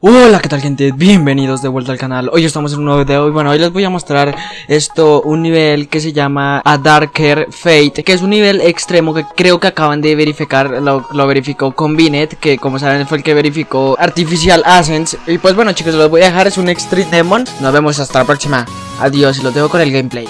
Hola, ¿qué tal gente? Bienvenidos de vuelta al canal. Hoy estamos en un nuevo video y bueno, hoy les voy a mostrar esto, un nivel que se llama A Darker Fate, que es un nivel extremo que creo que acaban de verificar, lo, lo verificó Combinet, que como saben fue el que verificó Artificial Ascents. Y pues bueno chicos, los voy a dejar, es un Extreme Demon. Nos vemos hasta la próxima. Adiós y los dejo con el gameplay.